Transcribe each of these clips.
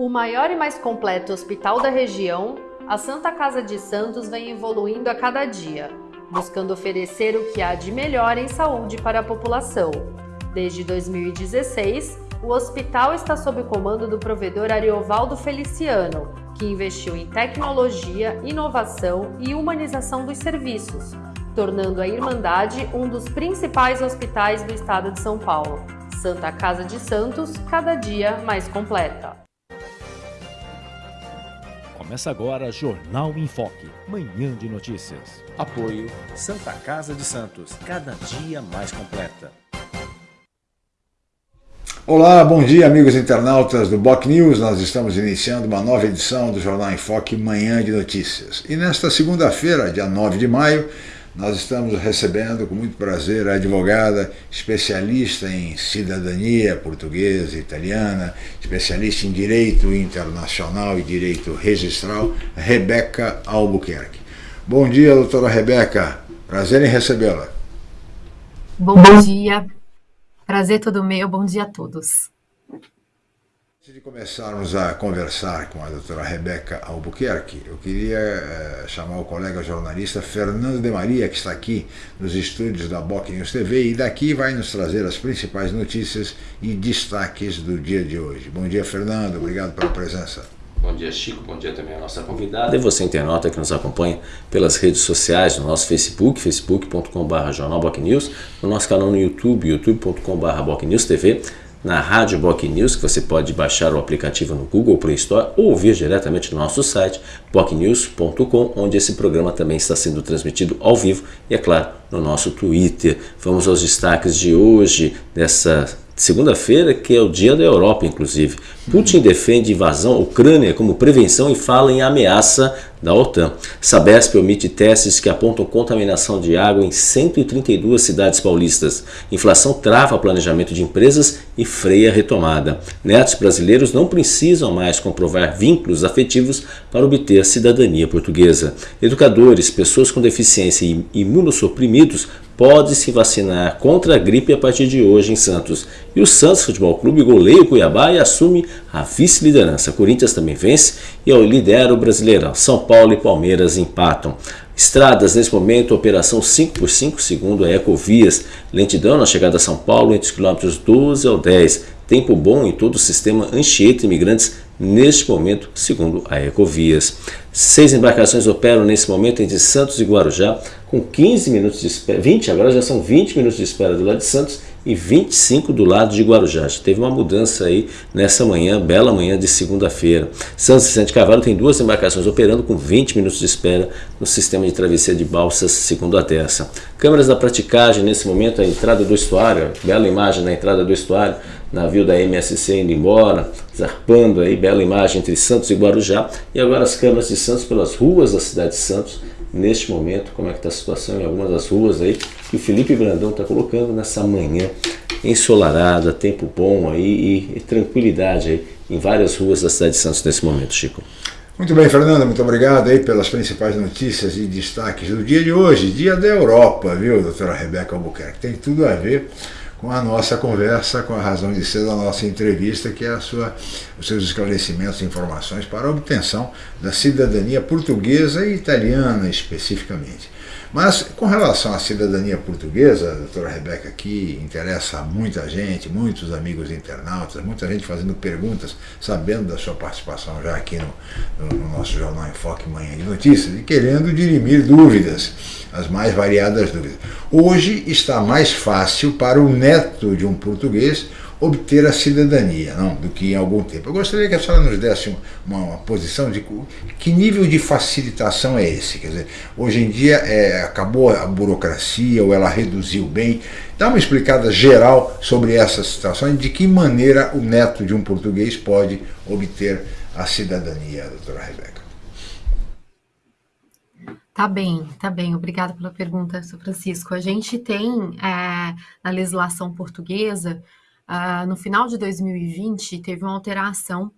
O maior e mais completo hospital da região, a Santa Casa de Santos vem evoluindo a cada dia, buscando oferecer o que há de melhor em saúde para a população. Desde 2016, o hospital está sob o comando do provedor Ariovaldo Feliciano, que investiu em tecnologia, inovação e humanização dos serviços, tornando a Irmandade um dos principais hospitais do estado de São Paulo. Santa Casa de Santos, cada dia mais completa. Começa agora Jornal em Foque, manhã de notícias. Apoio Santa Casa de Santos, cada dia mais completa. Olá, bom dia amigos internautas do Boc News. Nós estamos iniciando uma nova edição do Jornal em Foque Manhã de Notícias. E nesta segunda-feira, dia 9 de maio, nós estamos recebendo com muito prazer a advogada especialista em cidadania portuguesa e italiana, especialista em direito internacional e direito registral, Rebeca Albuquerque. Bom dia, doutora Rebeca. Prazer em recebê-la. Bom dia. Prazer todo meu. Bom dia a todos. Antes de começarmos a conversar com a doutora Rebeca Albuquerque, eu queria eh, chamar o colega jornalista Fernando de Maria, que está aqui nos estúdios da Boc News TV e daqui vai nos trazer as principais notícias e destaques do dia de hoje. Bom dia, Fernando. Obrigado pela presença. Bom dia, Chico. Bom dia também à nossa convidada. E você, internauta, que nos acompanha pelas redes sociais, no nosso Facebook, facebook.com.br jornalbocnews, no nosso canal no YouTube, youtube.com.br bocnewstv, na Rádio Boc News, que você pode baixar o aplicativo no Google Play Store ou ouvir diretamente no nosso site, bocnews.com, onde esse programa também está sendo transmitido ao vivo e, é claro, no nosso Twitter. Vamos aos destaques de hoje, dessa segunda-feira, que é o dia da Europa, inclusive. Putin defende invasão à Ucrânia como prevenção e fala em ameaça da OTAN. Sabesp omite testes que apontam contaminação de água em 132 cidades paulistas. Inflação trava planejamento de empresas e freia a retomada. Netos brasileiros não precisam mais comprovar vínculos afetivos para obter a cidadania portuguesa. Educadores, pessoas com deficiência e imunossuprimidos pode se vacinar contra a gripe a partir de hoje em Santos. E o Santos Futebol Clube goleia o Cuiabá e assume a vice-liderança. Corinthians também vence e lidera o Brasileirão. São Paulo e Palmeiras empatam. Estradas, nesse momento, operação 5x5, segundo a Ecovias. Lentidão na chegada a São Paulo entre os quilômetros 12 ao 10. Tempo bom em todo o sistema Anchieta Imigrantes neste momento, segundo a Ecovias. Seis embarcações operam nesse momento entre Santos e Guarujá, com 15 minutos de espera, 20, agora já são 20 minutos de espera do lado de Santos e 25 do lado de Guarujá. Teve uma mudança aí nessa manhã, bela manhã de segunda-feira. Santos e Sante Cavalo tem duas embarcações operando com 20 minutos de espera no sistema de travessia de balsas, segundo a Terça. Câmeras da praticagem, nesse momento, a entrada do estuário, bela imagem na entrada do estuário, navio da MSC indo embora, zarpando aí, bela imagem entre Santos e Guarujá, e agora as câmeras de Santos pelas ruas da cidade de Santos, neste momento, como é que está a situação em algumas das ruas aí, que o Felipe Brandão está colocando nessa manhã ensolarada, tempo bom aí e, e tranquilidade aí em várias ruas da cidade de Santos nesse momento, Chico. Muito bem, Fernanda, muito obrigado aí pelas principais notícias e destaques do dia de hoje, dia da Europa, viu, doutora Rebeca Albuquerque? Tem tudo a ver com a nossa conversa, com a razão de ser da nossa entrevista, que é a sua, os seus esclarecimentos e informações para a obtenção da cidadania portuguesa e italiana especificamente. Mas com relação à cidadania portuguesa, a doutora Rebeca, que interessa a muita gente, muitos amigos internautas, muita gente fazendo perguntas, sabendo da sua participação já aqui no, no, no nosso Jornal Enfoque Manhã de Notícias e querendo dirimir dúvidas, as mais variadas dúvidas. Hoje está mais fácil para o neto de um português obter a cidadania, não, do que em algum tempo. Eu gostaria que a senhora nos desse uma, uma posição de que nível de facilitação é esse. Quer dizer, hoje em dia é, acabou a burocracia ou ela reduziu bem. Dá uma explicada geral sobre essa situação e de que maneira o neto de um português pode obter a cidadania, doutora Rebeca. Tá bem, tá bem. Obrigada pela pergunta, Sr. Francisco. A gente tem é, na legislação portuguesa Uh, no final de 2020, teve uma alteração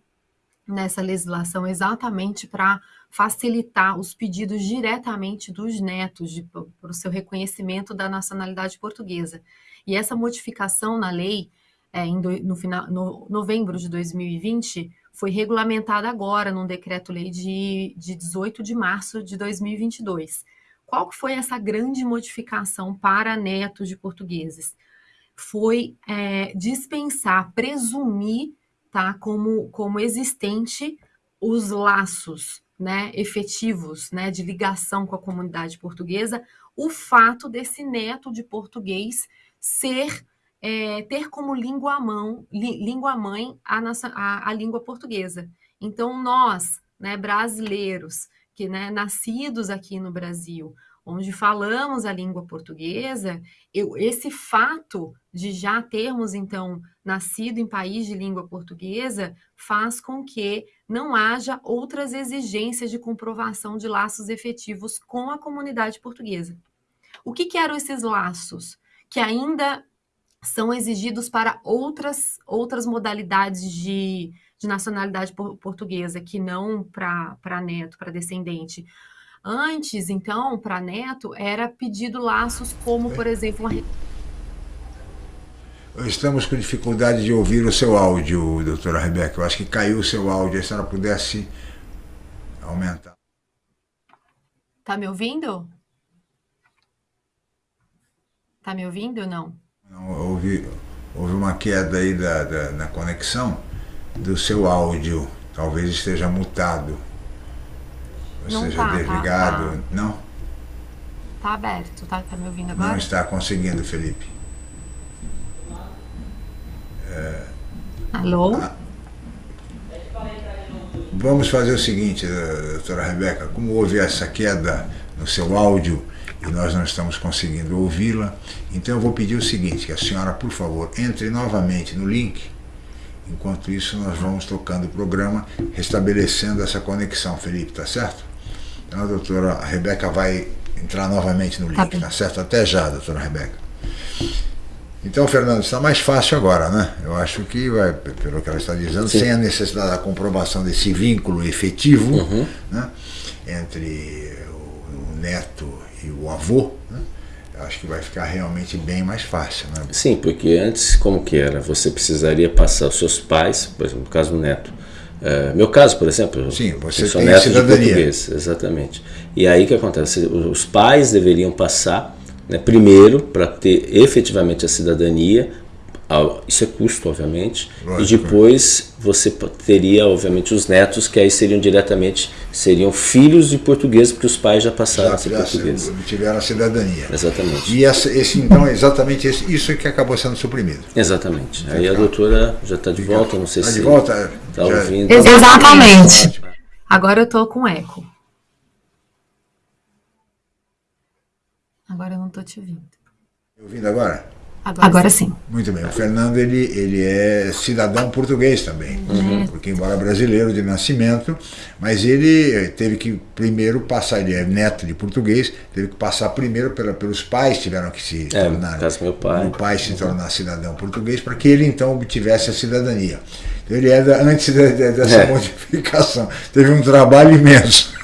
nessa legislação exatamente para facilitar os pedidos diretamente dos netos para o seu reconhecimento da nacionalidade portuguesa. E essa modificação na lei, é, do, no, final, no novembro de 2020, foi regulamentada agora num decreto-lei de, de 18 de março de 2022. Qual foi essa grande modificação para netos de portugueses? Foi é, dispensar, presumir tá, como, como existente os laços né, efetivos né, de ligação com a comunidade portuguesa, o fato desse neto de português ser é, ter como língua, mão, língua mãe a, nossa, a, a, língua portuguesa. Então, nós, né, brasileiros, que né, nascidos aqui no Brasil, onde falamos a língua portuguesa, eu, esse fato de já termos, então, nascido em país de língua portuguesa, faz com que não haja outras exigências de comprovação de laços efetivos com a comunidade portuguesa. O que, que eram esses laços? Que ainda são exigidos para outras, outras modalidades de, de nacionalidade portuguesa, que não para neto, para descendente. Antes, então, para neto, era pedido laços como, por exemplo, uma... Estamos com dificuldade de ouvir o seu áudio, doutora Rebeca. Eu acho que caiu o seu áudio. Se a senhora pudesse aumentar. Tá me ouvindo? Tá me ouvindo ou não? houve, houve uma queda aí da, da, na conexão do seu áudio. Talvez esteja mutado. Não seja, tá, tá desligado. Tá, tá. Não? Tá aberto, tá? Tá me ouvindo agora? Não está conseguindo, Felipe. É... Alô? Ah, vamos fazer o seguinte, doutora Rebeca, como houve essa queda no seu áudio, e nós não estamos conseguindo ouvi-la. Então eu vou pedir o seguinte, que a senhora, por favor, entre novamente no link. Enquanto isso, nós vamos tocando o programa, restabelecendo essa conexão, Felipe, tá certo? Então a doutora Rebeca vai entrar novamente no link, tá, tá certo? Até já, doutora Rebeca. Então, Fernando, está mais fácil agora, né? Eu acho que, vai, pelo que ela está dizendo, Sim. sem a necessidade da comprovação desse vínculo efetivo uhum. né, entre o neto e o avô, né? acho que vai ficar realmente bem mais fácil. Né? Sim, porque antes, como que era? Você precisaria passar os seus pais, por exemplo, no caso do neto. Uh, meu caso, por exemplo, Sim, você eu sou neto cidadania. de português, exatamente. E aí o que acontece? Os pais deveriam passar né, primeiro para ter efetivamente a cidadania, isso é custo, obviamente. Lógico. E depois você teria, obviamente, os netos, que aí seriam diretamente, seriam filhos de português, porque os pais já passaram já, a ser portugueses. Tiveram a cidadania. Exatamente. E essa, esse, então, exatamente esse, isso que acabou sendo suprimido. Exatamente. Aí a doutora já está de volta, não sei tá se de volta, está ouvindo. Exatamente. Agora eu estou com eco. Agora eu não estou te ouvindo. Ouvindo agora? Agora, Agora sim. sim. Muito bem. O Fernando ele, ele é cidadão português também, uhum. porque embora brasileiro de nascimento, mas ele eh, teve que primeiro passar, ele é neto de português, teve que passar primeiro pela, pelos pais tiveram que se é, tornar. Caso meu pai. O pai se tornar cidadão português para que ele então obtivesse a cidadania. Então ele é da, antes de, de, dessa é. modificação. Teve um trabalho imenso.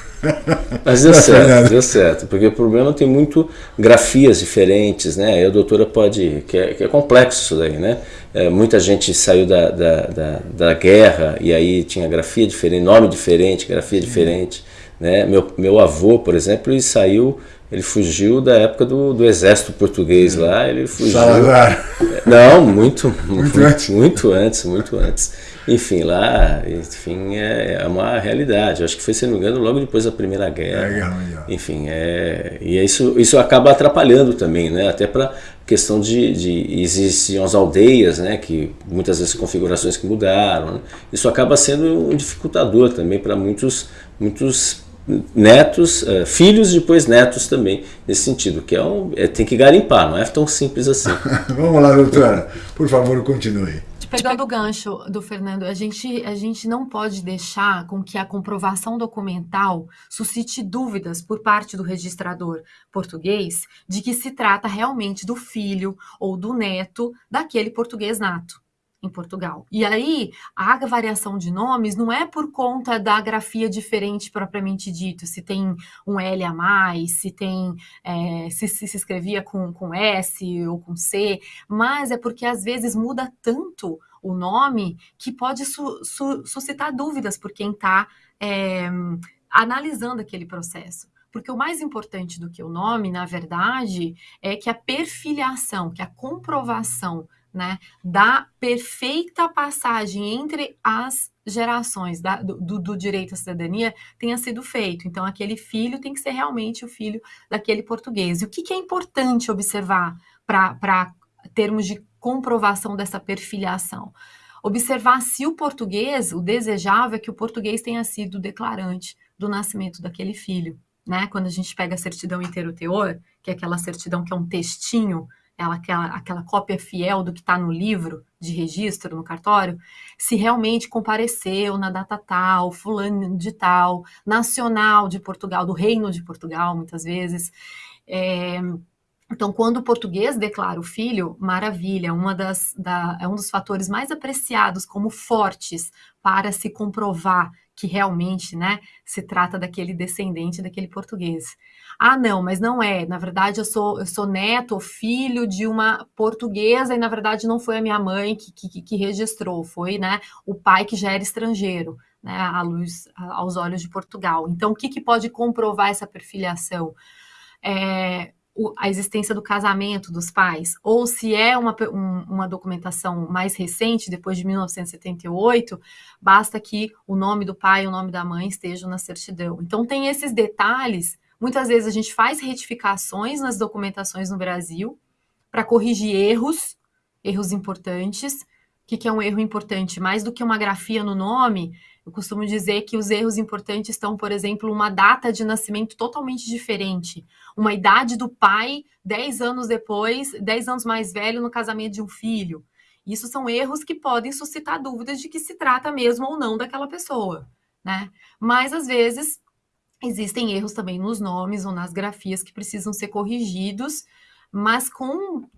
Mas deu certo, deu certo, porque o problema tem muito grafias diferentes, né? Aí a doutora pode, que é, que é complexo isso daí, né? É, muita gente saiu da, da, da, da, guerra e aí tinha grafia diferente, nome diferente, grafia diferente, né? Meu, meu avô, por exemplo, ele saiu, ele fugiu da época do, do exército português lá, ele fugiu... Salazar. Não, muito, muito, antes. Muito antes, muito antes. Enfim, lá, enfim, é, é, uma realidade. Eu acho que foi, se não me engano, logo depois da Primeira Guerra. É, enfim, é, e é isso, isso acaba atrapalhando também, né? Até para questão de, de existiam as aldeias, né? Que muitas vezes configurações que mudaram. Né? Isso acaba sendo um dificultador também para muitos, muitos netos, uh, filhos e depois netos também, nesse sentido, que é, um, é tem que garimpar, não é tão simples assim. Vamos lá, doutora, por favor, continue. Pegando o gancho do Fernando, a gente, a gente não pode deixar com que a comprovação documental suscite dúvidas por parte do registrador português de que se trata realmente do filho ou do neto daquele português nato em Portugal. E aí, a variação de nomes não é por conta da grafia diferente propriamente dito, se tem um L a mais, se tem é, se, se, se escrevia com, com S ou com C, mas é porque às vezes muda tanto o nome que pode su su suscitar dúvidas por quem está é, analisando aquele processo. Porque o mais importante do que o nome, na verdade, é que a perfiliação, que a comprovação né, da perfeita passagem entre as gerações da, do, do, direito à cidadania tenha sido feito. Então, aquele filho tem que ser realmente o filho daquele português. E o que, que é importante observar para termos de comprovação dessa perfiliação? Observar se o português, o desejável é que o português tenha sido declarante do nascimento daquele filho né? Quando a gente pega a certidão inteiro teor, que é aquela certidão que é um textinho, ela, aquela, aquela cópia fiel do que está no livro de registro, no cartório, se realmente compareceu na data tal, fulano de tal, nacional de Portugal, do reino de Portugal, muitas vezes. É, então, quando o português declara o filho, maravilha, uma das, da, é um dos fatores mais apreciados como fortes para se comprovar que realmente, né, se trata daquele descendente daquele português. Ah, não, mas não é. Na verdade, eu sou, eu sou neto ou filho de uma portuguesa e na verdade não foi a minha mãe que, que, que registrou, foi, né, o pai que já era estrangeiro, né, à luz, aos olhos de Portugal. Então, o que, que pode comprovar essa perfiliação? É, a existência do casamento dos pais, ou se é uma, um, uma documentação mais recente, depois de 1978, basta que o nome do pai e o nome da mãe estejam na certidão. Então, tem esses detalhes. Muitas vezes a gente faz retificações nas documentações no Brasil para corrigir erros, erros importantes. O que, que é um erro importante? Mais do que uma grafia no nome, eu costumo dizer que os erros importantes estão, por exemplo, uma data de nascimento totalmente diferente, uma idade do pai 10 anos depois, 10 anos mais velho no casamento de um filho. Isso são erros que podem suscitar dúvidas de que se trata mesmo ou não daquela pessoa, né? Mas às vezes existem erros também nos nomes ou nas grafias que precisam ser corrigidos, mas com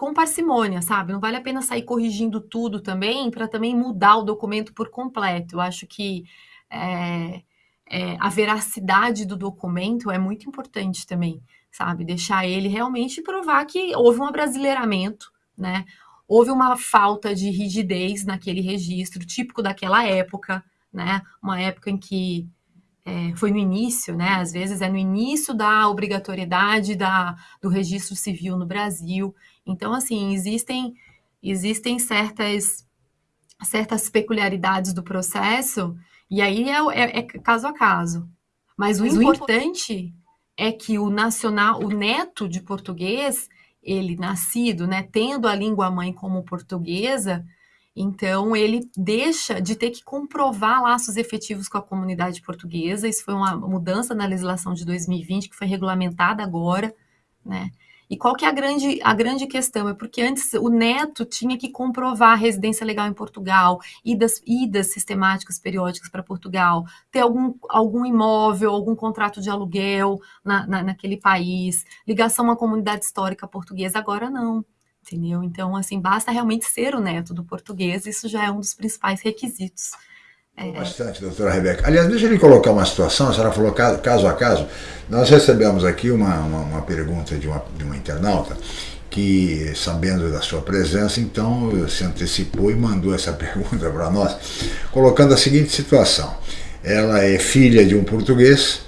com parcimônia, sabe? Não vale a pena sair corrigindo tudo também para também mudar o documento por completo. Eu acho que é, é, a veracidade do documento é muito importante também, sabe? Deixar ele realmente provar que houve um abrasileiramento, né? Houve uma falta de rigidez naquele registro, típico daquela época, né? Uma época em que é, foi no início, né? Às vezes é no início da obrigatoriedade da, do registro civil no Brasil. Então, assim, existem, existem certas, certas peculiaridades do processo, e aí é, é, é caso a caso. Mas o Mas importante o... é que o nacional, o neto de português, ele nascido, né, tendo a língua mãe como portuguesa, então, ele deixa de ter que comprovar laços efetivos com a comunidade portuguesa. Isso foi uma mudança na legislação de 2020, que foi regulamentada agora, né? E qual que é a grande, a grande questão? É porque antes o neto tinha que comprovar a residência legal em Portugal, idas, idas sistemáticas periódicas para Portugal, ter algum, algum imóvel, algum contrato de aluguel na, na, naquele país, ligação à comunidade histórica portuguesa. Agora não entendeu? Então, assim, basta realmente ser o neto do português, isso já é um dos principais requisitos. É... Bastante, doutora Rebeca. Aliás, deixa eu lhe colocar uma situação, a senhora falou caso a caso. Nós recebemos aqui uma, uma, uma pergunta de uma, de uma internauta que, sabendo da sua presença, então se antecipou e mandou essa pergunta para nós, colocando a seguinte situação. Ela é filha de um português,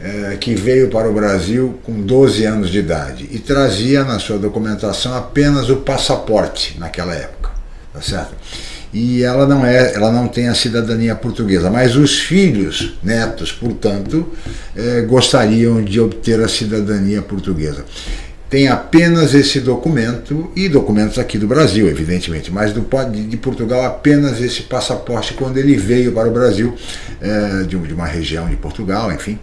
é, que veio para o Brasil com 12 anos de idade e trazia na sua documentação apenas o passaporte naquela época, tá certo? E ela não é, ela não tem a cidadania portuguesa, mas os filhos, netos, portanto, é, gostariam de obter a cidadania portuguesa tem apenas esse documento e documentos aqui do Brasil, evidentemente, mas do, de, Portugal apenas esse passaporte quando ele veio para o Brasil, é, de, de, uma região de Portugal, enfim,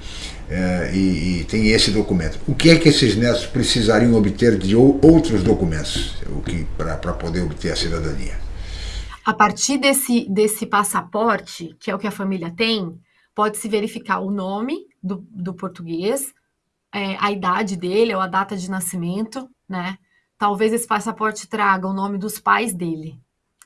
é, e, e, tem esse documento. O que é que esses netos precisariam obter de outros documentos para poder obter a cidadania? A partir desse, desse passaporte, que é o que a família tem, pode-se verificar o nome do, do português, é, a idade dele ou a data de nascimento, né? Talvez esse passaporte traga o nome dos pais dele.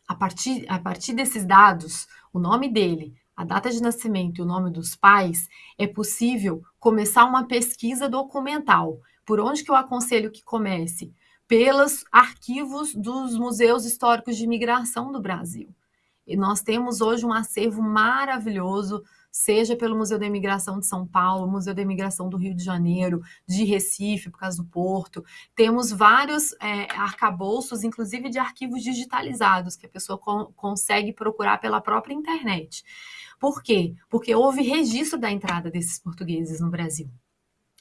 A partir, a partir desses dados, o nome dele, a data de nascimento e o nome dos pais, é possível começar uma pesquisa documental. Por onde que eu aconselho que comece? Pelos arquivos dos museus históricos de imigração do Brasil. E nós temos hoje um acervo maravilhoso, seja pelo Museu da Imigração de São Paulo, Museu da Imigração do Rio de Janeiro, de Recife, por causa do Porto. Temos vários é, arcabouços, inclusive de arquivos digitalizados, que a pessoa co consegue procurar pela própria internet. Por quê? Porque houve registro da entrada desses portugueses no Brasil.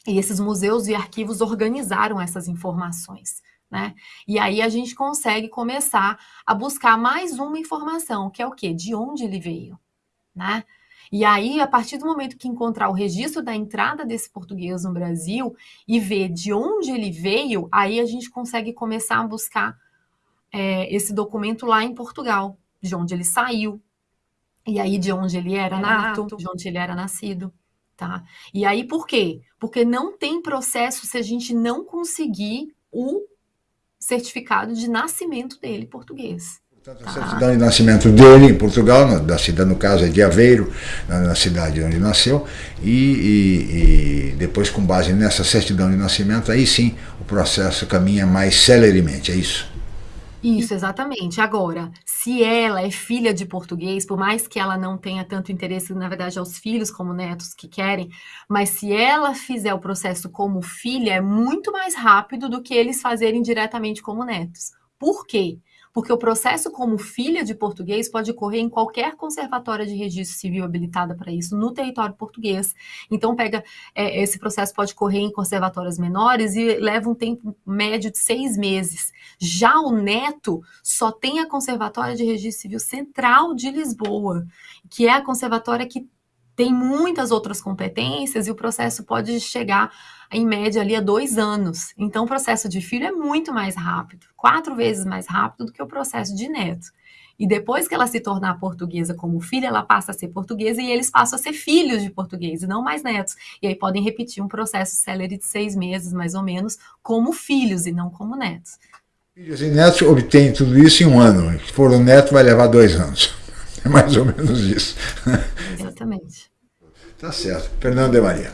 E esses museus e arquivos organizaram essas informações. Né? E aí a gente consegue começar a buscar mais uma informação, que é o quê? De onde ele veio, né? E aí, a partir do momento que encontrar o registro da entrada desse português no Brasil e ver de onde ele veio, aí a gente consegue começar a buscar é, esse documento lá em Portugal, de onde ele saiu, e aí de onde ele era, nato, nato, de onde ele era nascido, tá? E aí por quê? Porque não tem processo se a gente não conseguir o certificado de nascimento dele português. Portanto, a certidão de nascimento dele em Portugal, da cidade, no caso é de Aveiro, na, cidade onde nasceu, e, e, e, depois, com base nessa certidão de nascimento, aí sim o processo caminha mais celeremente, é isso? Isso, exatamente. Agora, se ela é filha de português, por mais que ela não tenha tanto interesse, na verdade, aos filhos como netos que querem, mas se ela fizer o processo como filha, é muito mais rápido do que eles fazerem diretamente como netos. Por quê? Porque o processo como filha de português pode ocorrer em qualquer conservatória de registro civil habilitada para isso no território português. Então, pega é, esse processo pode correr em conservatórias menores e leva um tempo médio de seis meses. Já o neto só tem a Conservatória de Registro Civil Central de Lisboa, que é a conservatória que tem muitas outras competências e o processo pode chegar em média ali a dois anos. Então, o processo de filho é muito mais rápido, quatro vezes mais rápido do que o processo de neto. E depois que ela se tornar portuguesa como filha, ela passa a ser portuguesa e eles passam a ser filhos de português e não mais netos. E aí podem repetir um processo célere de seis meses, mais ou menos, como filhos e não como netos. Filhos e netos obtêm tudo isso em um ano. Se for um neto, vai levar dois anos. É mais ou menos isso. Exatamente. Tá certo. Fernando de Maria.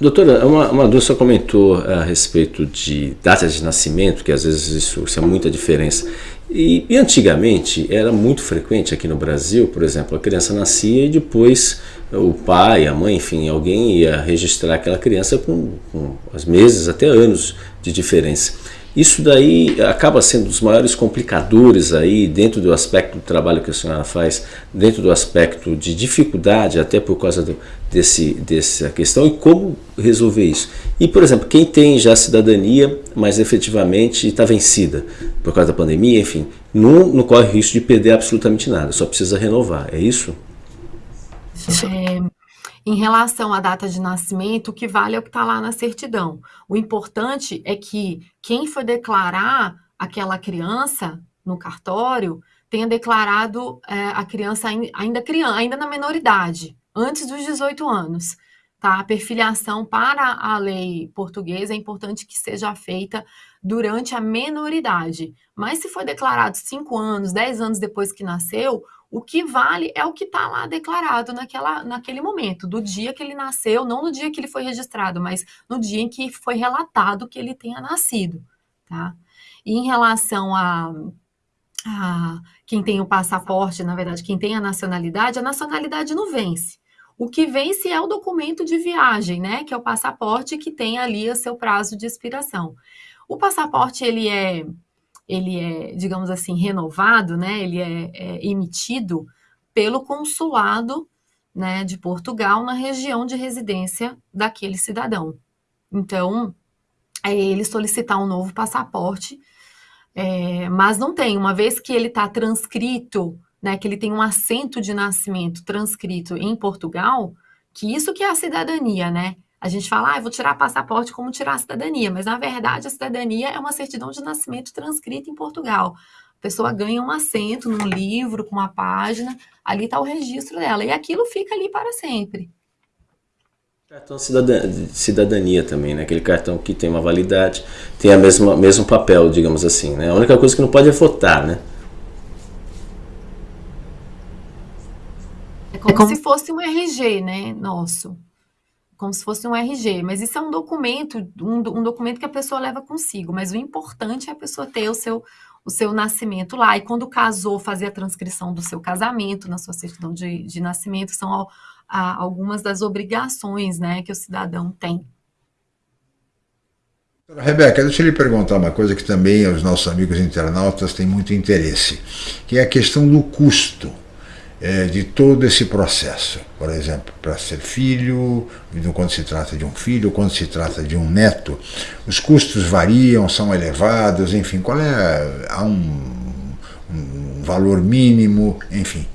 Doutora, uma, uma dúvida só comentou a respeito de datas de nascimento, que às vezes isso, isso é muita diferença. E, e, antigamente era muito frequente aqui no Brasil, por exemplo, a criança nascia e depois o pai, a mãe, enfim, alguém ia registrar aquela criança com, com os meses, até anos de diferença. Isso daí acaba sendo um dos maiores complicadores aí dentro do aspecto do trabalho que a senhora faz, dentro do aspecto de dificuldade, até por causa do, desse, dessa questão, e como resolver isso. E, por exemplo, quem tem já cidadania, mas efetivamente está vencida por causa da pandemia, enfim, não, não corre risco de perder absolutamente nada, só precisa renovar, é isso? É, em relação à data de nascimento, o que vale é o que está lá na certidão. O importante é que quem for declarar aquela criança no cartório tenha declarado é, a criança ainda criança, ainda na menoridade, antes dos 18 anos. Tá? A perfiliação para a lei portuguesa é importante que seja feita durante a menoridade. Mas se foi declarado 5 anos, 10 anos depois que nasceu, o que vale é o que está lá declarado naquela, naquele momento, do dia que ele nasceu, não no dia que ele foi registrado, mas no dia em que foi relatado que ele tenha nascido, tá? E em relação a, a quem tem o passaporte, na verdade, quem tem a nacionalidade, a nacionalidade não vence. O que vence é o documento de viagem, né? Que é o passaporte que tem ali o seu prazo de expiração. O passaporte, ele é ele é, digamos assim, renovado, né? Ele é, é emitido pelo consulado né, de Portugal na região de residência daquele cidadão. Então, é ele solicitar um novo passaporte, é, mas não tem, uma vez que ele está transcrito, né, que ele tem um assento de nascimento transcrito em Portugal, que isso que é a cidadania, né? A gente fala, ah, eu vou tirar passaporte como tirar a cidadania, mas na verdade a cidadania é uma certidão de nascimento transcrita em Portugal. A pessoa ganha um assento num livro com uma página, ali está o registro dela, e aquilo fica ali para sempre. Cartão de cidadania também, né? Aquele cartão que tem uma validade, tem a mesma mesmo papel, digamos assim, né? A única coisa que não pode é votar, né? É como, é como... se fosse um RG, né? Nosso. Como se fosse um RG, mas isso é um documento, um, um, documento que a pessoa leva consigo, mas o importante é a pessoa ter o seu, o seu nascimento lá, e quando casou, fazer a transcrição do seu casamento na sua certidão de, de nascimento, são a, algumas das obrigações né, que o cidadão tem. Rebeca, deixa eu lhe perguntar uma coisa que também os nossos amigos internautas têm muito interesse, que é a questão do custo é, de todo esse processo. Por exemplo, para ser filho, quando se trata de um filho, quando se trata de um neto, os custos variam, são elevados, enfim, qual é há um, um valor mínimo, enfim.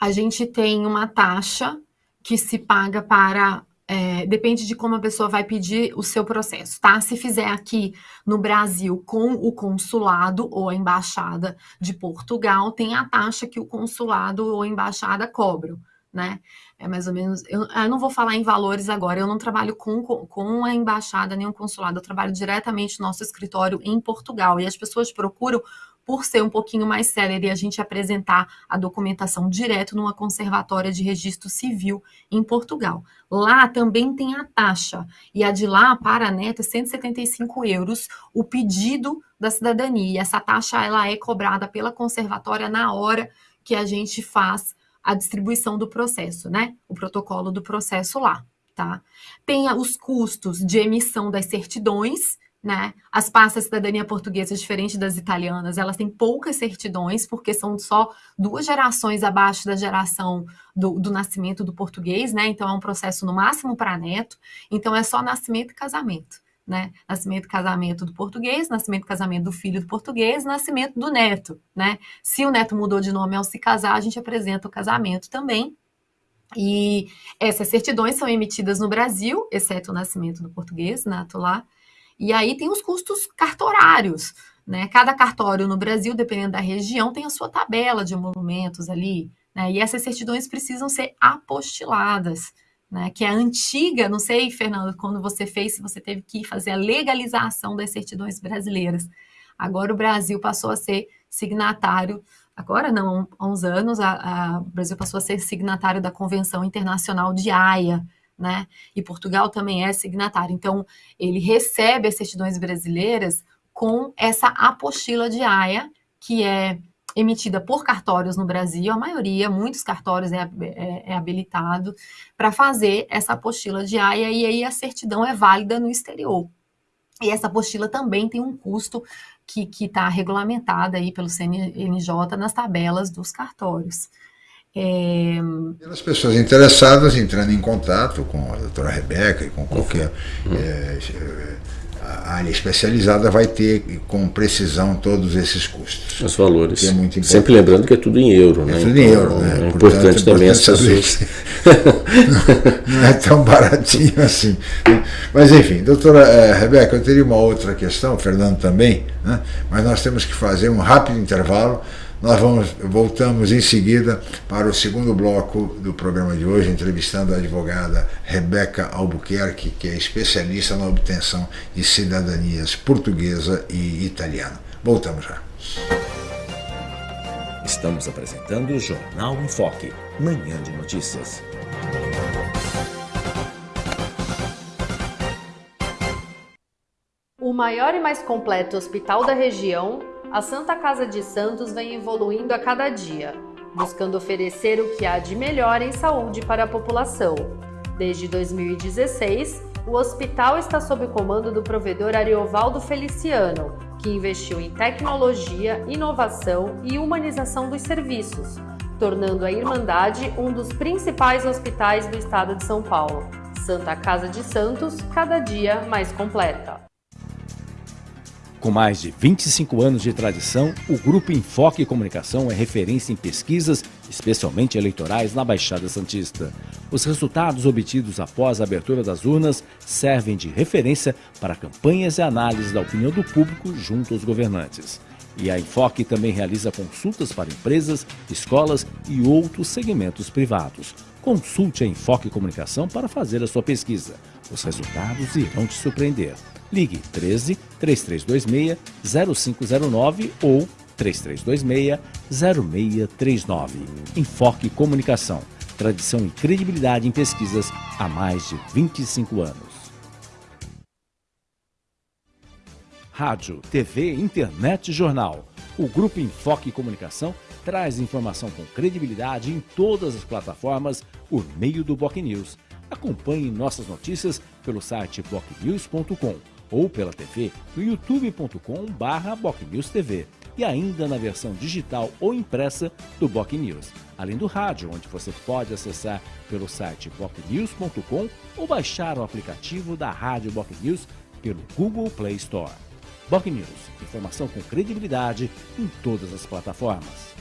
A gente tem uma taxa que se paga para é, depende de como a pessoa vai pedir o seu processo, tá? Se fizer aqui no Brasil com o consulado ou a embaixada de Portugal, tem a taxa que o consulado ou a embaixada cobram, né? É mais ou menos. Eu, eu não vou falar em valores agora, eu não trabalho com, com a embaixada nem o consulado, eu trabalho diretamente no nosso escritório em Portugal. E as pessoas procuram por ser um pouquinho mais célere a gente apresentar a documentação direto numa conservatória de registro civil em Portugal. Lá também tem a taxa, e a de lá para a neta é 175 euros o pedido da cidadania. E essa taxa ela é cobrada pela conservatória na hora que a gente faz a distribuição do processo, né? O protocolo do processo lá, tá? Tem os custos de emissão das certidões, né? As pastas cidadania portuguesa, diferente das italianas, elas têm poucas certidões, porque são só duas gerações abaixo da geração do, do nascimento do português, né? Então é um processo no máximo para neto, então é só nascimento e casamento. Né? Nascimento e casamento do português, nascimento e casamento do filho do português, nascimento do neto, né? Se o neto mudou de nome ao se casar, a gente apresenta o casamento também. E essas certidões são emitidas no Brasil, exceto o nascimento do português, nato lá, e aí tem os custos cartorários, né? Cada cartório no Brasil, dependendo da região, tem a sua tabela de emolumentos ali, né? E essas certidões precisam ser apostiladas, né? Que é antiga, não sei, Fernando, quando você fez, se você teve que fazer a legalização das certidões brasileiras. Agora o Brasil passou a ser signatário, agora não, há uns anos, a, a, o Brasil passou a ser signatário da Convenção Internacional de Haia, né? E Portugal também é signatário. Então, ele recebe as certidões brasileiras com essa apostila de AIA, que é emitida por cartórios no Brasil, a maioria, muitos cartórios é, é, é habilitado para fazer essa apostila de AIA e aí a certidão é válida no exterior. E essa apostila também tem um custo que está regulamentada aí pelo CNJ nas tabelas dos cartórios. É... Pelas pessoas interessadas entrando em contato com a doutora Rebeca e com qualquer uhum. é, a área especializada vai ter com precisão todos esses custos. Os valores. É muito Sempre lembrando que é tudo em euro, né? É tudo em então, euro, né? É importante, também as pessoas. não, não, é tão baratinho assim. Mas enfim, doutora é, Rebeca, eu teria uma outra questão, o Fernando também, né? mas nós temos que fazer um rápido intervalo. Nós vamos, voltamos em seguida para o segundo bloco do programa de hoje, entrevistando a advogada Rebeca Albuquerque, que é especialista na obtenção de cidadanias portuguesa e italiana. Voltamos já. Estamos apresentando o Jornal em Foque, manhã de notícias. O maior e mais completo hospital da região a Santa Casa de Santos vem evoluindo a cada dia, buscando oferecer o que há de melhor em saúde para a população. Desde 2016, o hospital está sob comando do provedor Ariovaldo Feliciano, que investiu em tecnologia, inovação e humanização dos serviços, tornando a Irmandade um dos principais hospitais do estado de São Paulo. Santa Casa de Santos, cada dia mais completa. Com mais de 25 anos de tradição, o Grupo Enfoque Comunicação é referência em pesquisas, especialmente eleitorais, na Baixada Santista. Os resultados obtidos após a abertura das urnas servem de referência para campanhas e análises da opinião do público junto aos governantes. E a Enfoque também realiza consultas para empresas, escolas e outros segmentos privados. Consulte a Enfoque Comunicação para fazer a sua pesquisa. Os resultados irão te surpreender. Ligue 13 3326 0509 ou 3326 0639. Enfoque Comunicação. tradição e credibilidade em pesquisas há mais de 25 anos. Rádio, TV, internet e jornal. O Grupo Enfoque Comunicação traz informação com credibilidade em todas as plataformas por meio do Boc News. Acompanhe nossas notícias pelo site bocnews.com ou pela TV no youtube.com/bocnewstv e ainda na versão digital ou impressa do Boc News, além do rádio, onde você pode acessar pelo site bocnews.com ou baixar o aplicativo da Rádio Boc News pelo Google Play Store. Boc News, informação com credibilidade em todas as plataformas.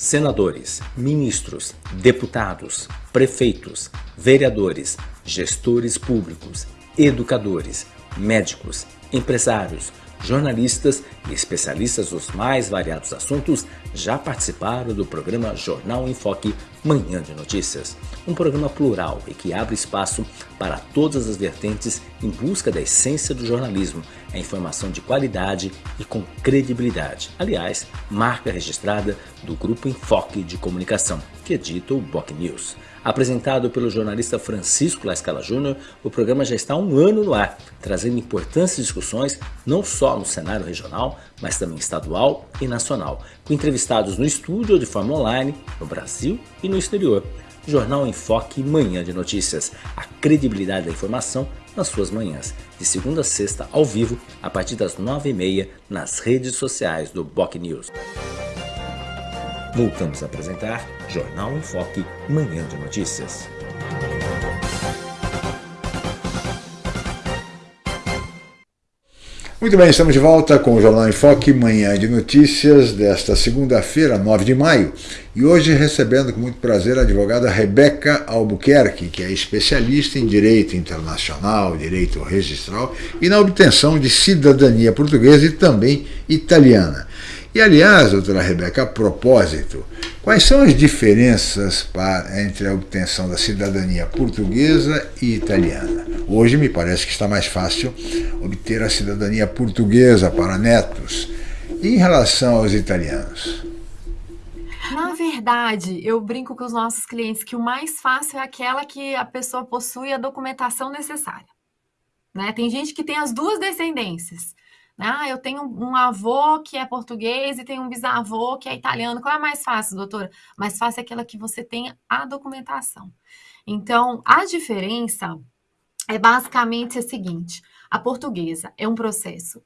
Senadores, ministros, deputados, prefeitos, vereadores, gestores públicos, educadores, médicos, empresários, jornalistas e especialistas dos mais variados assuntos já participaram do programa Jornal em Foque Manhã de Notícias, um programa plural e que abre espaço para todas as vertentes em busca da essência do jornalismo, a informação de qualidade e com credibilidade. Aliás, marca registrada do Grupo Enfoque de Comunicação, que edita o Boc News. Apresentado pelo jornalista Francisco Lascala Júnior, o programa já está um ano no ar, trazendo importantes discussões não só no cenário regional, mas também estadual e nacional, com entrevistados no estúdio ou de forma online, no Brasil e no exterior. Jornal Enfoque Manhã de Notícias, a credibilidade da informação nas suas manhãs, de segunda a sexta ao vivo, a partir das nove e meia, nas redes sociais do Boc News. Voltamos a apresentar Jornal em Foque, Manhã de Notícias. Muito bem, estamos de volta com o Jornal em Foque, Manhã de Notícias, desta segunda-feira, 9 de maio. E hoje recebendo com muito prazer a advogada Rebeca Albuquerque, que é especialista em direito internacional, direito registral e na obtenção de cidadania portuguesa e também italiana. E, aliás, doutora Rebeca, a propósito, quais são as diferenças para, entre a obtenção da cidadania portuguesa e italiana? Hoje me parece que está mais fácil obter a cidadania portuguesa para netos. E em relação aos italianos? Na verdade, eu brinco com os nossos clientes que o mais fácil é aquela que a pessoa possui a documentação necessária. Né? Tem gente que tem as duas descendências. Ah, eu tenho um avô que é português e tenho um bisavô que é italiano. Qual é mais fácil, doutora? Mais fácil é aquela que você tem a documentação. Então, a diferença é basicamente a seguinte: a portuguesa é um processo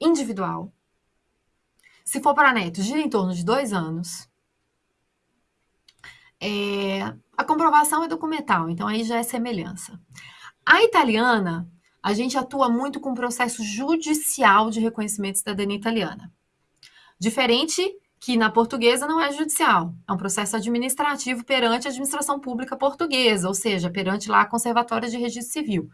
individual. Se for para netos, gira em torno de dois anos. É, a comprovação é documental, então aí já é semelhança. A italiana a gente atua muito com o processo judicial de reconhecimento de cidadania italiana. Diferente que na portuguesa não é judicial, é um processo administrativo perante a administração pública portuguesa, ou seja, perante lá a Conservatória de Registro Civil.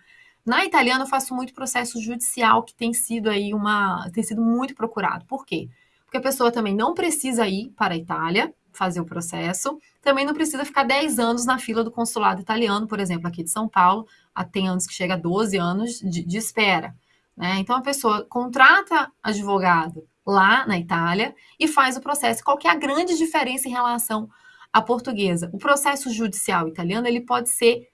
Na italiana eu faço muito processo judicial que tem sido aí uma tem sido muito procurado. Por quê? Porque a pessoa também não precisa ir para a Itália fazer o processo, também não precisa ficar 10 anos na fila do consulado italiano, por exemplo, aqui de São Paulo, tem anos que chega a 12 anos de, de espera. Né? Então, a pessoa contrata advogado lá na Itália e faz o processo. Qual é a grande diferença em relação à portuguesa? O processo judicial italiano ele pode ser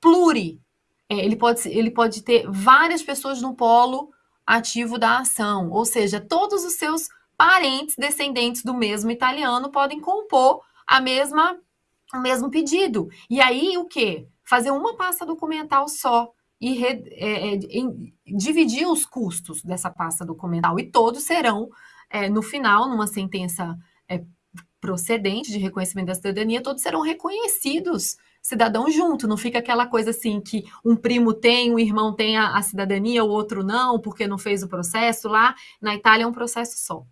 pluri, é, ele, pode, ele pode ter várias pessoas no polo ativo da ação, ou seja, todos os seus parentes descendentes do mesmo italiano podem compor a mesma o mesmo pedido. E aí o que? Fazer uma pasta documental só e re, é, é, em, dividir os custos dessa pasta documental e todos serão é, no final numa sentença é, procedente de reconhecimento da cidadania, todos serão reconhecidos cidadão junto, não fica aquela coisa assim que um primo tem, um irmão tem a, a cidadania, o outro não, porque não fez o processo lá. Na Itália é um processo só.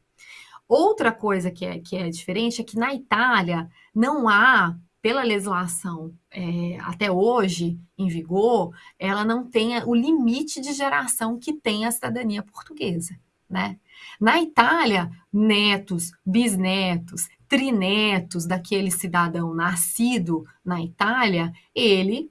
Outra coisa que é, que é diferente é que na Itália não há, pela legislação é, até hoje em vigor, ela não tem o limite de geração que tem a cidadania portuguesa. Né? Na Itália, netos, bisnetos, trinetos daquele cidadão nascido na Itália, ele,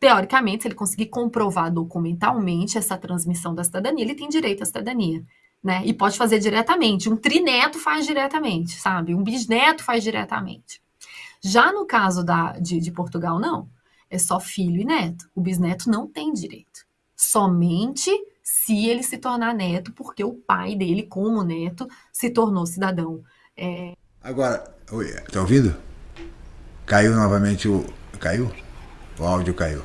teoricamente, se ele conseguir comprovar documentalmente essa transmissão da cidadania, ele tem direito à cidadania. né? E pode fazer diretamente. Um trineto faz diretamente, sabe? Um bisneto faz diretamente. Já no caso da, de, de Portugal, não. É só filho e neto. O bisneto não tem direito. Somente se ele se tornar neto, porque o pai dele, como neto, se tornou cidadão. É... Agora, oi, tá ouvindo? Caiu novamente o. Caiu? O áudio caiu.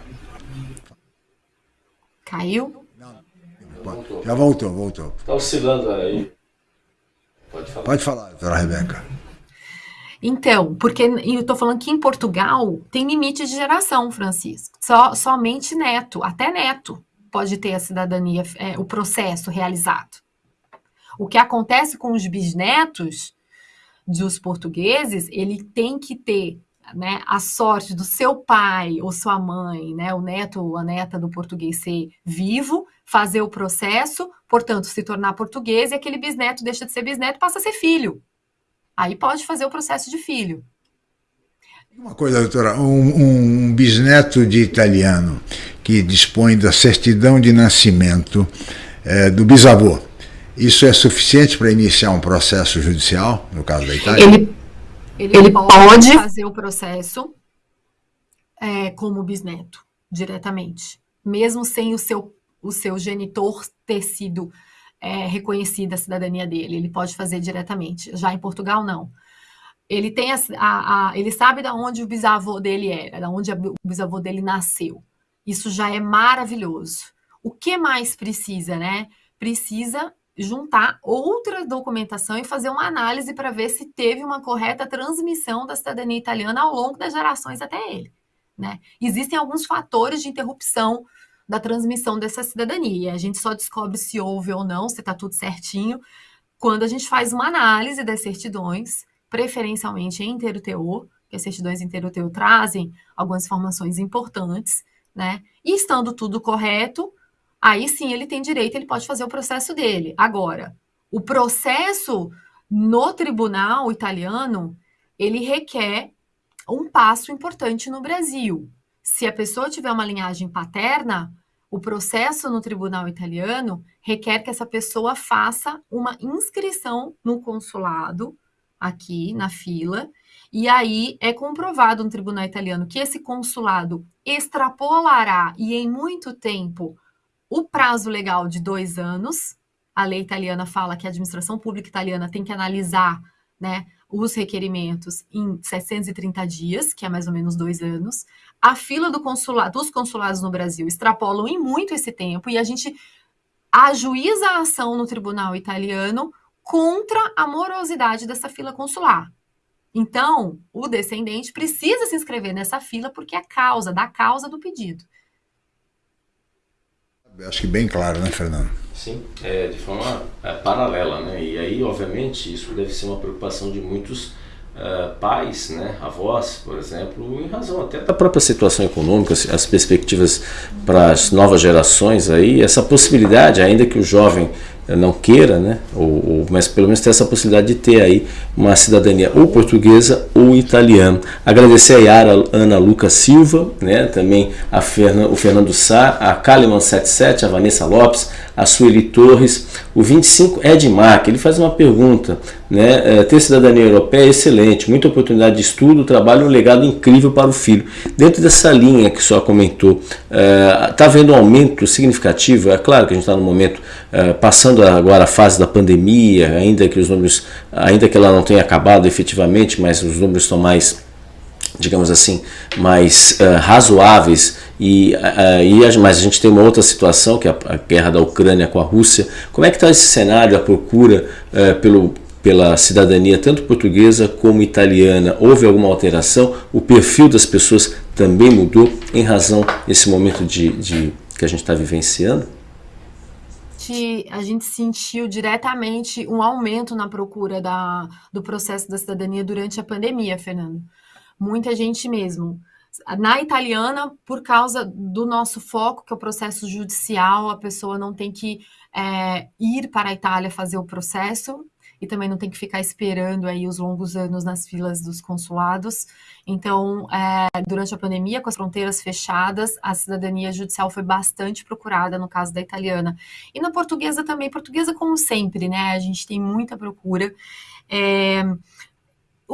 Caiu? Já voltou, voltou. Está oscilando aí. Pode falar. Pode falar, doutora Rebeca. Então, porque eu estou falando que em Portugal tem limite de geração, Francisco. Só, somente neto, até neto, pode ter a cidadania, é, o processo realizado. O que acontece com os bisnetos dos portugueses, ele tem que ter né, a sorte do seu pai ou sua mãe, né, o neto ou a neta do português ser vivo, fazer o processo, portanto, se tornar português, e aquele bisneto deixa de ser bisneto passa a ser filho. Aí pode fazer o processo de filho. Uma coisa, doutora, um, um bisneto de italiano que dispõe da certidão de nascimento é, do bisavô, isso é suficiente para iniciar um processo judicial, no caso da Itália? Ele ele, ele pode, pode, fazer o processo é, como bisneto, diretamente. Mesmo sem o seu, o seu genitor ter sido é, reconhecida a cidadania dele. Ele pode fazer diretamente. Já em Portugal, não. Ele tem a, a, a ele sabe de onde o bisavô dele era, de onde o bisavô dele nasceu. Isso já é maravilhoso. O que mais precisa, né? Precisa juntar outra documentação e fazer uma análise para ver se teve uma correta transmissão da cidadania italiana ao longo das gerações até ele. Né? Existem alguns fatores de interrupção da transmissão dessa cidadania. A gente só descobre se houve ou não, se está tudo certinho, quando a gente faz uma análise das certidões, preferencialmente em teor, que as certidões em teor trazem algumas informações importantes, né? E estando tudo correto, aí sim ele tem direito, ele pode fazer o processo dele. Agora, o processo no tribunal italiano, ele requer um passo importante no Brasil. Se a pessoa tiver uma linhagem paterna, o processo no tribunal italiano requer que essa pessoa faça uma inscrição no consulado, aqui na fila, e aí é comprovado no tribunal italiano que esse consulado extrapolará e em muito tempo o prazo legal de dois anos. A lei italiana fala que a administração pública italiana tem que analisar né, os requerimentos em 730 dias, que é mais ou menos dois anos. A fila do consulado, dos consulados no Brasil extrapolam em muito esse tempo e a gente ajuiza a ação no tribunal italiano contra a morosidade dessa fila consular. Então, o descendente precisa se inscrever nessa fila porque é causa, da causa do pedido. Acho que bem claro, né, Fernando? Sim, é, de forma é, paralela, né? E aí, obviamente, isso deve ser uma preocupação de muitos uh, pais, né, avós, por exemplo, em razão até da própria situação econômica, as perspectivas para as novas gerações aí, essa possibilidade, ainda que o jovem não queira, né? Ou, ou, mas pelo menos ter essa possibilidade de ter aí uma cidadania ou portuguesa ou italiana. Agradecer a Yara Ana Lucas Silva, né? também a Fernan, o Fernando Sá, a Kaliman77, a Vanessa Lopes, a Sueli Torres, o 25 Edmar, que ele faz uma pergunta, né? É, ter cidadania europeia é excelente, muita oportunidade de estudo, trabalho, um legado incrível para o filho. Dentro dessa linha que só comentou, está é, havendo um aumento significativo, é claro que a gente está no momento é, passando agora a fase da pandemia, ainda que os números, ainda que ela não tenha acabado efetivamente, mas os números estão mais digamos assim, mais uh, razoáveis e, uh, e, mas a gente tem uma outra situação que é a, a guerra da Ucrânia com a Rússia. Como é que está esse cenário, a procura uh, pelo, pela cidadania tanto portuguesa como italiana? Houve alguma alteração? O perfil das pessoas também mudou em razão desse momento de, de que a gente está vivenciando? A gente sentiu diretamente um aumento na procura da, do processo da cidadania durante a pandemia, Fernando muita gente mesmo. Na italiana, por causa do nosso foco, que é o processo judicial, a pessoa não tem que é, ir para a Itália fazer o processo. E também não tem que ficar esperando aí os longos anos nas filas dos consulados. Então, é, durante a pandemia, com as fronteiras fechadas, a cidadania judicial foi bastante procurada no caso da italiana. E na portuguesa também, portuguesa como sempre, né? A gente tem muita procura. É,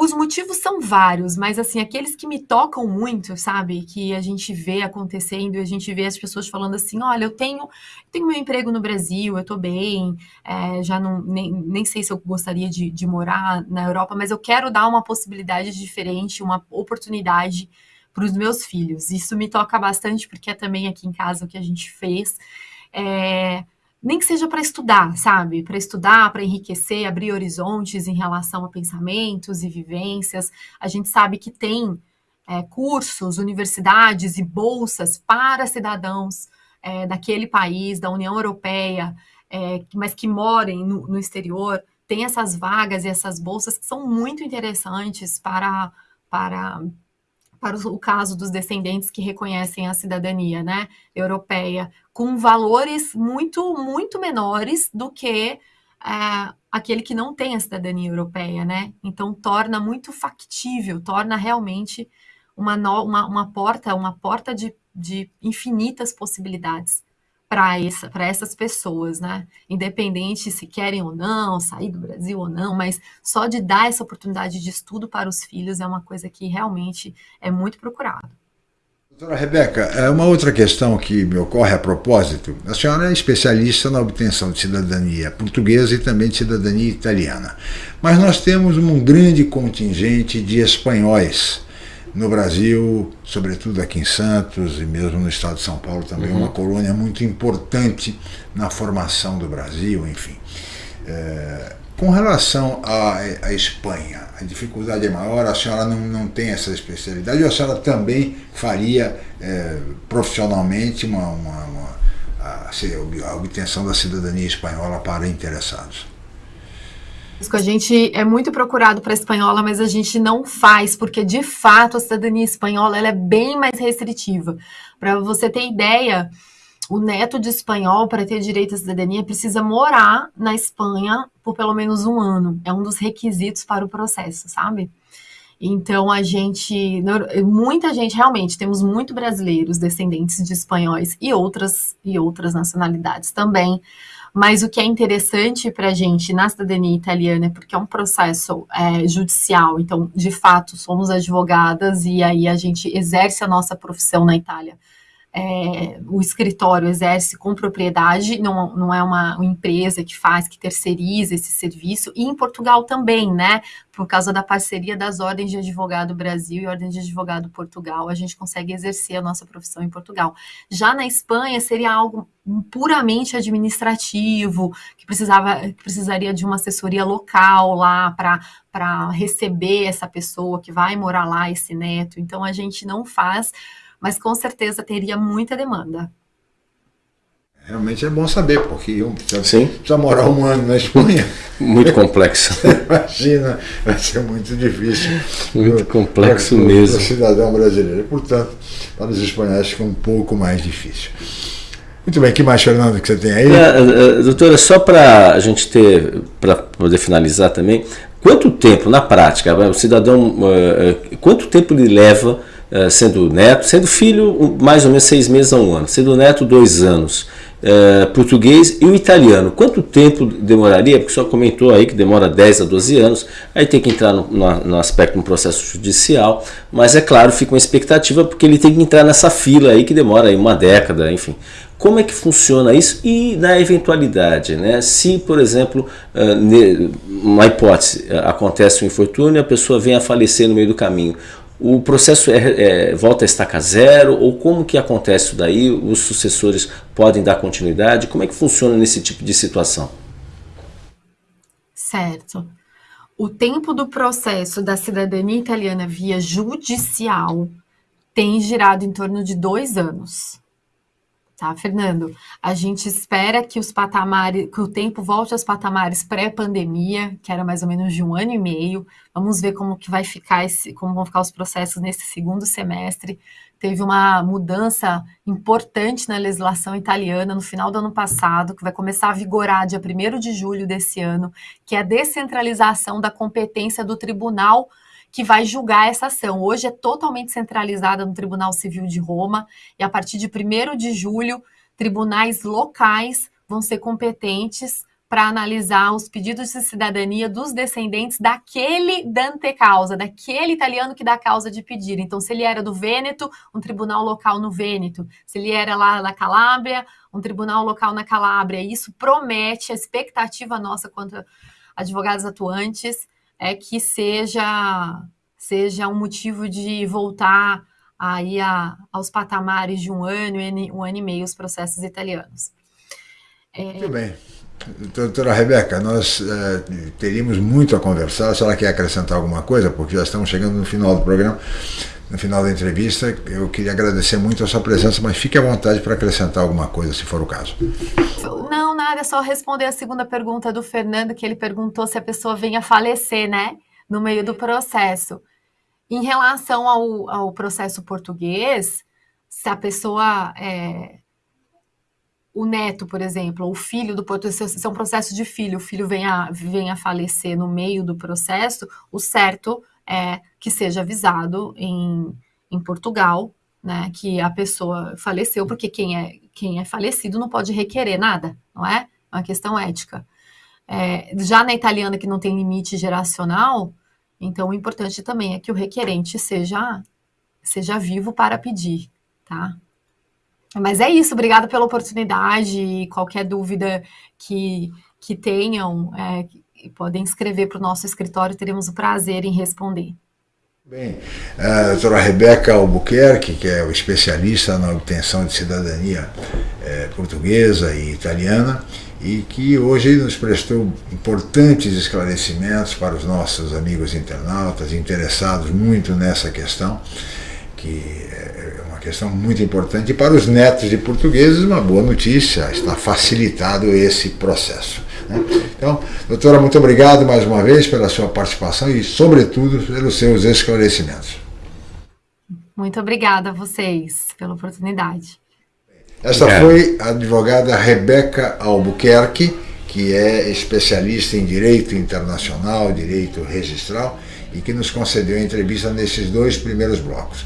os motivos são vários, mas assim, aqueles que me tocam muito, sabe? Que a gente vê acontecendo e a gente vê as pessoas falando assim: olha, eu tenho, tenho meu emprego no Brasil, eu tô bem, é, já não nem, nem sei se eu gostaria de, de morar na Europa, mas eu quero dar uma possibilidade diferente, uma oportunidade para os meus filhos. Isso me toca bastante, porque é também aqui em casa o que a gente fez. É, nem que seja para estudar, sabe? Para estudar, para enriquecer, abrir horizontes em relação a pensamentos e vivências. A gente sabe que tem é, cursos, universidades e bolsas para cidadãos é, daquele país, da União Europeia, é, mas que morem no, no exterior. Tem essas vagas e essas bolsas que são muito interessantes para, para para o caso dos descendentes que reconhecem a cidadania né, europeia, com valores muito, muito menores do que é, aquele que não tem a cidadania europeia, né? Então torna muito factível, torna realmente uma, no, uma, uma porta, uma porta de, de infinitas possibilidades para essa, essas pessoas, né? Independente se querem ou não, sair do Brasil ou não, mas só de dar essa oportunidade de estudo para os filhos é uma coisa que realmente é muito procurado. Doutora Rebeca, é uma outra questão que me ocorre a propósito. A senhora é especialista na obtenção de cidadania portuguesa e também de cidadania italiana. Mas nós temos um grande contingente de espanhóis no Brasil, sobretudo aqui em Santos e mesmo no estado de São Paulo também, uhum. uma colônia muito importante na formação do Brasil, enfim. É, com relação à, à, Espanha, a dificuldade é maior, a senhora não, não tem essa especialidade, ou a senhora também faria é, profissionalmente uma, uma, uma a, a obtenção da cidadania espanhola para interessados? A gente é muito procurado para espanhola, mas a gente não faz, porque de fato a cidadania espanhola ela é bem mais restritiva. Para você ter ideia, o neto de espanhol, para ter direito à cidadania, precisa morar na Espanha por pelo menos um ano. É um dos requisitos para o processo, sabe? Então a gente, muita gente realmente, temos muito brasileiros descendentes de espanhóis e outras e outras nacionalidades também. Mas o que é interessante para a gente na cidadania italiana é porque é um processo é, judicial, então, de fato, somos advogadas e aí a gente exerce a nossa profissão na Itália é, o escritório exerce com propriedade, não, não é uma, uma, empresa que faz, que terceiriza esse serviço, e em Portugal também, né? Por causa da parceria das ordens de advogado Brasil e ordens de advogado Portugal, a gente consegue exercer a nossa profissão em Portugal. Já na Espanha seria algo puramente administrativo, que precisava, que precisaria de uma assessoria local lá para receber essa pessoa que vai morar lá, esse neto. Então a gente não faz mas com certeza teria muita demanda. Realmente é bom saber, porque um precisa, Sim. precisa morar um ano na Espanha. Muito complexo. Imagina, vai ser muito difícil. Muito pro, complexo pro, mesmo. Para o cidadão brasileiro. Portanto, para os espanhóis fica um pouco mais difícil. Muito bem, que mais, Fernando, que você tem aí? É, doutora, só para a gente ter, para poder finalizar também, quanto tempo, na prática, o cidadão, quanto tempo ele leva sendo neto, sendo filho mais ou menos seis meses a um ano, sendo neto dois anos, uh, português e o italiano. Quanto tempo demoraria? Porque senhor comentou aí que demora 10 a 12 anos, aí tem que entrar no, no, no aspecto um processo judicial, mas é claro, fica uma expectativa porque ele tem que entrar nessa fila aí que demora aí uma década, enfim. Como é que funciona isso? E na eventualidade, né? Se, por exemplo, uh, uma hipótese, acontece um infortúnio a pessoa vem a falecer no meio do caminho, o processo é, é, volta a estaca zero ou como que acontece isso daí? Os sucessores podem dar continuidade? Como é que funciona nesse tipo de situação? Certo. O tempo do processo da cidadania italiana via judicial tem girado em torno de dois anos. Tá, Fernando, a gente espera que os patamares, que o tempo volte aos patamares pré-pandemia, que era mais ou menos de um ano e meio. Vamos ver como que vai ficar esse, como vão ficar os processos nesse segundo semestre. Teve uma mudança importante na legislação italiana no final do ano passado, que vai começar a vigorar dia 1 de julho desse ano, que é a descentralização da competência do tribunal que vai julgar essa ação. Hoje é totalmente centralizada no Tribunal Civil de Roma e a partir de 1 de julho, tribunais locais vão ser competentes para analisar os pedidos de cidadania dos descendentes daquele dante causa, daquele italiano que dá causa de pedir. Então, se ele era do Vêneto, um tribunal local no Vêneto. Se ele era lá da Calábria, um tribunal local na Calábria. Isso promete a expectativa nossa quanto advogados atuantes é que seja, seja um motivo de voltar aí a, aos patamares de um ano, um ano e meio os processos italianos. É... Muito bem. Doutora Rebeca, nós é, teríamos muito a conversar. Se ela quer acrescentar alguma coisa, porque já estamos chegando no final do programa, no final da entrevista, eu queria agradecer muito a sua presença, mas fique à vontade para acrescentar alguma coisa, se for o caso. Não, nada, é só responder a segunda pergunta do Fernando, que ele perguntou se a pessoa vem a falecer, né, no meio do processo. Em relação ao, ao processo português, se a pessoa, é, o neto, por exemplo, ou o filho do português, se é um processo de filho, o filho vem a, vem a falecer no meio do processo, o certo é que seja avisado em, em Portugal, né, que a pessoa faleceu, porque quem é, quem é falecido não pode requerer nada, não é? É uma questão ética. É, já na italiana, que não tem limite geracional, então o importante também é que o requerente seja, seja vivo para pedir, tá? Mas é isso, obrigada pela oportunidade qualquer dúvida que, que tenham, é, podem escrever para o nosso escritório, teremos o prazer em responder. Bem, a doutora Rebeca Albuquerque, que é especialista na obtenção de cidadania é, portuguesa e italiana, e que hoje nos prestou importantes esclarecimentos para os nossos amigos internautas interessados muito nessa questão, que é uma questão muito importante. E para os netos de portugueses, uma boa notícia, está facilitado esse processo. Né? Então, doutora, muito obrigado mais uma vez pela sua participação e, sobretudo, pelos seus esclarecimentos. Muito obrigada a vocês pela oportunidade. Essa foi a advogada Rebeca Albuquerque, que é especialista em direito internacional, direito registral, e que nos concedeu a entrevista nesses dois primeiros blocos.